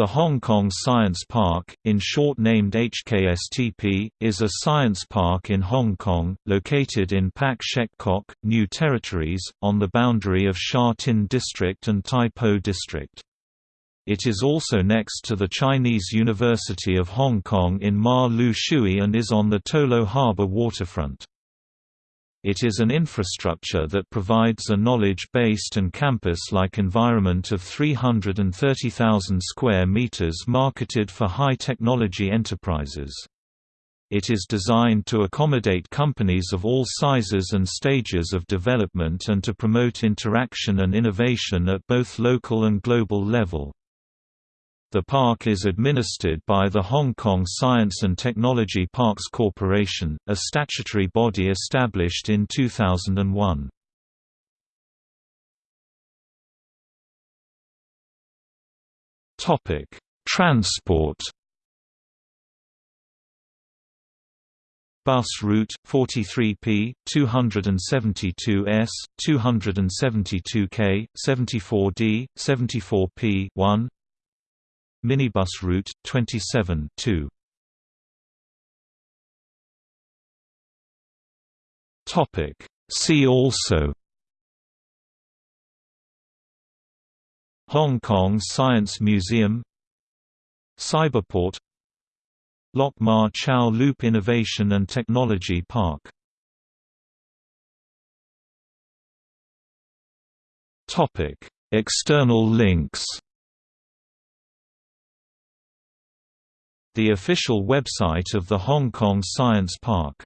The Hong Kong Science Park, in short named HKSTP, is a science park in Hong Kong, located in Pak Shek Kok, New Territories, on the boundary of Sha Tin District and Tai Po District. It is also next to the Chinese University of Hong Kong in Ma Liu Shui and is on the Tolo Harbour waterfront. It is an infrastructure that provides a knowledge-based and campus-like environment of 330,000 square meters marketed for high-technology enterprises. It is designed to accommodate companies of all sizes and stages of development and to promote interaction and innovation at both local and global level. The park is administered by the Hong Kong Science and Technology Parks Corporation, a statutory body established in 2001. Topic: Transport. Bus route 43P 272S 272K 74D 74P 1 Minibus route 27 2. Topic. See also. Hong Kong Science Museum. Cyberport. Lok Ma Chau Loop Innovation and Technology Park. External links The official website of the Hong Kong Science Park